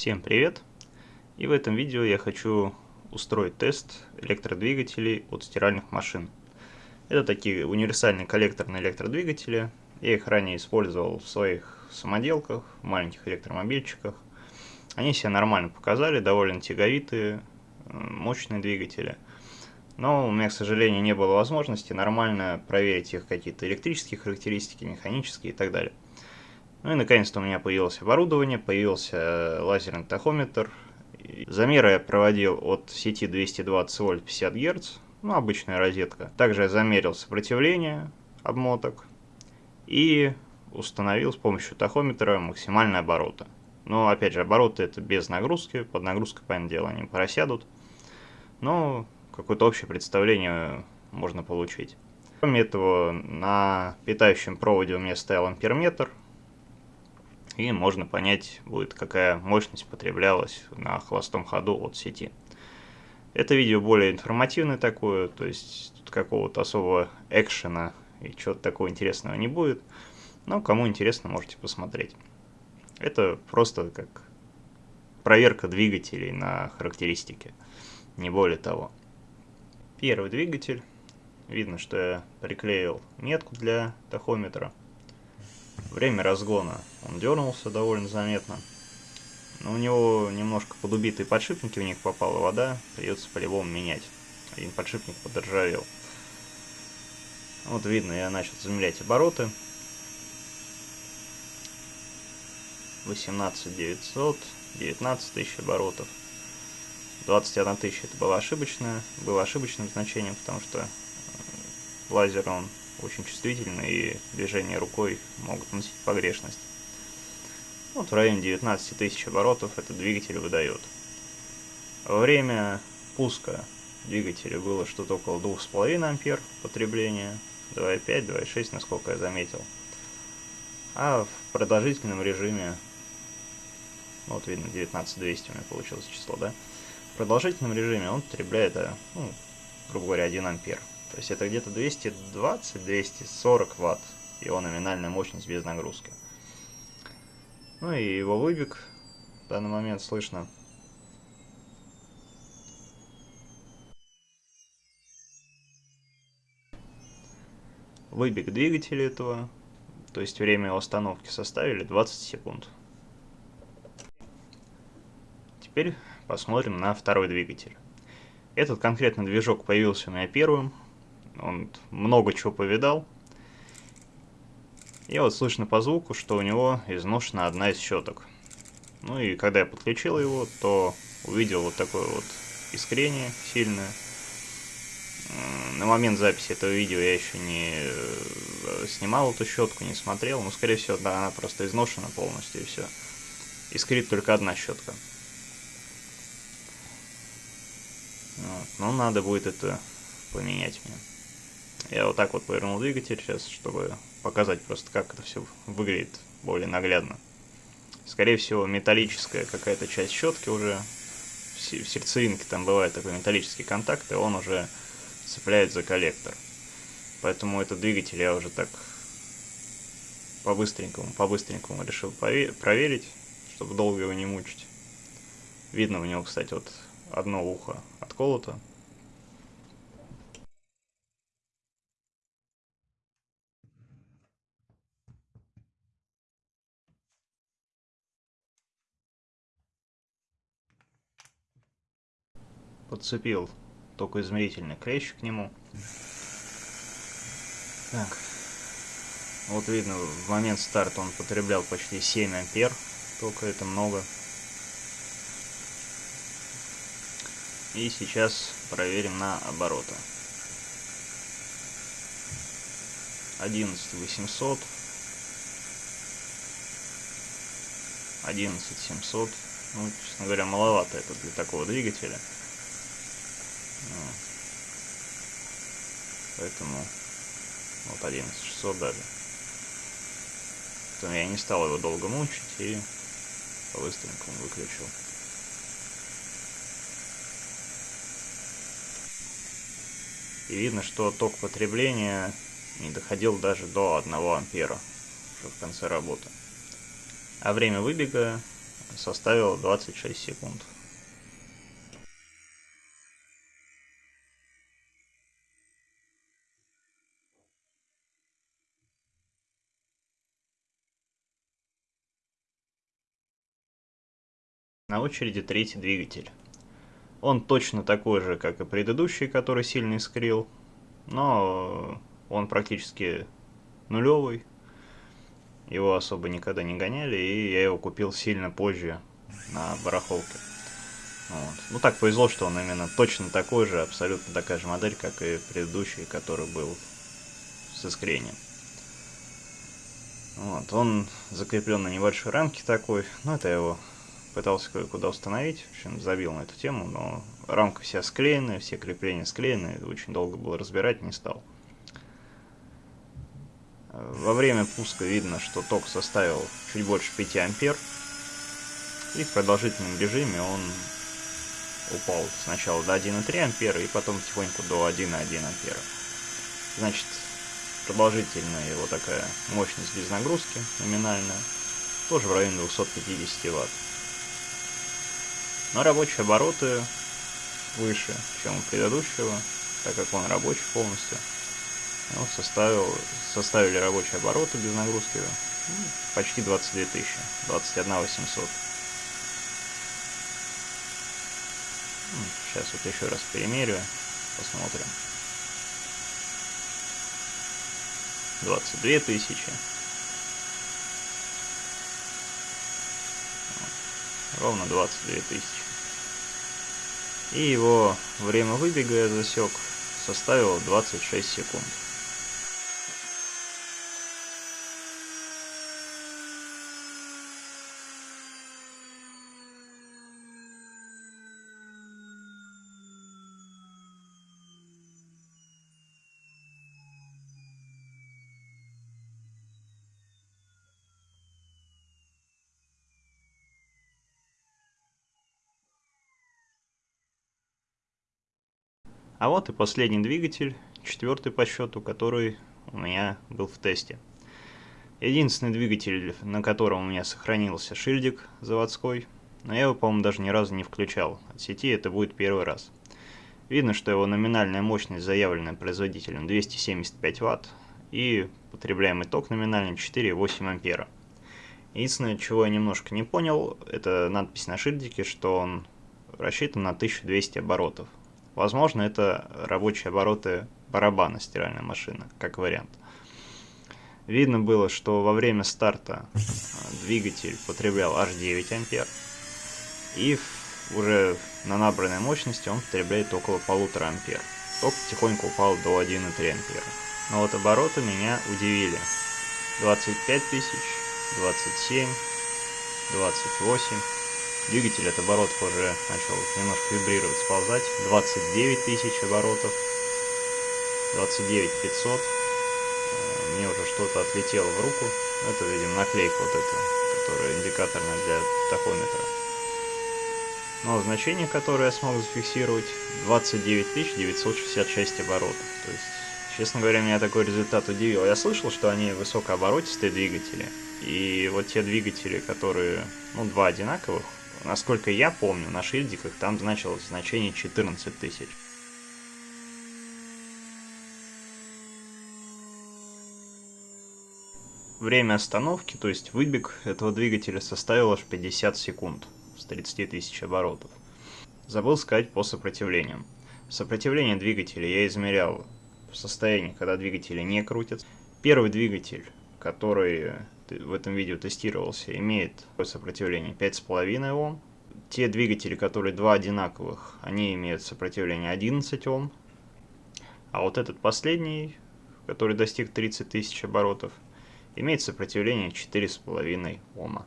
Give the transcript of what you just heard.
Всем привет! И в этом видео я хочу устроить тест электродвигателей от стиральных машин. Это такие универсальные коллекторные электродвигатели. Я их ранее использовал в своих самоделках, маленьких электромобильчиках. Они себя нормально показали, довольно тяговитые, мощные двигатели. Но у меня, к сожалению, не было возможности нормально проверить их какие-то электрические характеристики, механические и так далее. Ну и наконец-то у меня появилось оборудование, появился э, лазерный тахометр. Замеры я проводил от сети 220 вольт 50 Гц, ну обычная розетка. Также я замерил сопротивление обмоток и установил с помощью тахометра максимальные обороты. Но опять же, обороты это без нагрузки, под нагрузкой, понятное дело, они просядут. Но какое-то общее представление можно получить. Кроме этого, на питающем проводе у меня стоял амперметр, и можно понять будет, какая мощность потреблялась на холостом ходу от сети. Это видео более информативное такое, то есть тут какого-то особого экшена и чего-то такого интересного не будет, но кому интересно, можете посмотреть. Это просто как проверка двигателей на характеристики, не более того. Первый двигатель. Видно, что я приклеил метку для тахометра. Время разгона. Он дернулся довольно заметно. Но у него немножко подубитые подшипники, в них попала вода. Придется по-любому менять. Один подшипник подоржавел. Вот видно, я начал замерять обороты. 18 900, 19 тысяч оборотов. 21 тысяча это было ошибочное, было ошибочным значением, потому что э, лазер он очень чувствительны и движения рукой могут носить погрешность. Вот в районе 19 тысяч оборотов этот двигатель выдает. Во время пуска двигателя было что-то около 2,5 ампер потребления, 2,5, 2,6, насколько я заметил. А в продолжительном режиме, ну, вот видно 19200 у меня получилось число, да? В продолжительном режиме он потребляет, ну, грубо говоря, 1 ампер. То есть это где-то 220-240 ватт его номинальная мощность без нагрузки. Ну и его выбег в данный момент слышно. Выбег двигателя этого, то есть время его остановки составили 20 секунд. Теперь посмотрим на второй двигатель. Этот конкретно движок появился у меня первым, он много чего повидал. И вот слышно по звуку, что у него изношена одна из щеток. Ну и когда я подключил его, то увидел вот такое вот искрение сильное. На момент записи этого видео я еще не э, снимал эту щетку, не смотрел. Но, скорее всего, да, она просто изношена полностью и все. Искрит только одна щетка. Вот. Но надо будет это поменять мне. Я вот так вот повернул двигатель сейчас, чтобы показать просто, как это все выглядит более наглядно. Скорее всего, металлическая какая-то часть щетки уже, в сердцевинке там бывает такой металлический контакт, и он уже цепляет за коллектор. Поэтому этот двигатель я уже так по-быстренькому, по-быстренькому решил проверить, чтобы долго его не мучить. Видно у него, кстати, вот одно ухо отколото, подцепил только измерительный клещ к нему. Так. Вот видно, в момент старта он потреблял почти 7 ампер. Только это много. И сейчас проверим на обороты. 11 800. 11 700. Ну, честно говоря, маловато это для такого двигателя. Поэтому вот 11600 даже. Поэтому я не стал его долго мучить и по-быстренькому выключил. И видно, что ток потребления не доходил даже до 1 ампера уже в конце работы. А время выбега составила 26 секунд. На очереди третий двигатель. Он точно такой же, как и предыдущий, который сильно искрил, но он практически нулевый. Его особо никогда не гоняли, и я его купил сильно позже на барахолке. Вот. Ну так повезло, что он именно точно такой же, абсолютно такая же модель, как и предыдущий, который был с искрением. Вот, он закреплен на небольшой рамке такой, ну это его пытался кое-куда установить, в общем, забил на эту тему, но рамка вся склеенная, все крепления склеены, очень долго было разбирать, не стал. Во время пуска видно, что ток составил чуть больше 5 ампер, и в продолжительном режиме он упал сначала до 1,3 ампера, и потом потихоньку до 1,1 ампера. Значит, продолжительная его такая мощность без нагрузки, номинальная, тоже в районе 250 ватт. Но рабочие обороты выше, чем у предыдущего, так как он рабочий полностью. Ну, составил, составили рабочие обороты без нагрузки ну, почти 22 тысячи, 21 800. Сейчас вот еще раз примерю, посмотрим. 22 тысячи. Ровно 22 тысячи. И его время выбега я засек составило 26 секунд. А вот и последний двигатель, четвертый по счету, который у меня был в тесте. Единственный двигатель, на котором у меня сохранился шильдик заводской, но я его, по-моему, даже ни разу не включал. От сети это будет первый раз. Видно, что его номинальная мощность, заявленная производителем, 275 Вт, и потребляемый ток номинальный 4,8 ампера. Единственное, чего я немножко не понял, это надпись на шильдике, что он рассчитан на 1200 оборотов. Возможно, это рабочие обороты барабана стиральной машины, как вариант. Видно было, что во время старта э, двигатель потреблял аж 9 ампер. И уже на набранной мощности он потребляет около полутора ампер. Ток потихоньку упал до 1,3 ампера. Но вот обороты меня удивили. 25 тысяч, 27, 28. Двигатель от оборотов уже начал немножко вибрировать, сползать. 29 тысяч оборотов. 29 500. Э, мне уже что-то отлетело в руку. Это, видимо, наклейка вот эта, которая индикаторная для тахометра. Но значение, которое я смог зафиксировать, 29 966 оборотов. То есть, честно говоря, меня такой результат удивил. Я слышал, что они высокооборотистые двигатели. И вот те двигатели, которые, ну, два одинаковых, Насколько я помню, на шильдиках там значилось значение 14 тысяч. Время остановки, то есть выбег этого двигателя составил аж 50 секунд с 30 тысяч оборотов. Забыл сказать по сопротивлению. Сопротивление двигателя я измерял в состоянии, когда двигатели не крутятся. Первый двигатель, который в этом видео тестировался, имеет сопротивление 5,5 Ом. Те двигатели, которые два одинаковых, они имеют сопротивление 11 Ом. А вот этот последний, который достиг 30 тысяч оборотов, имеет сопротивление 4,5 Ома.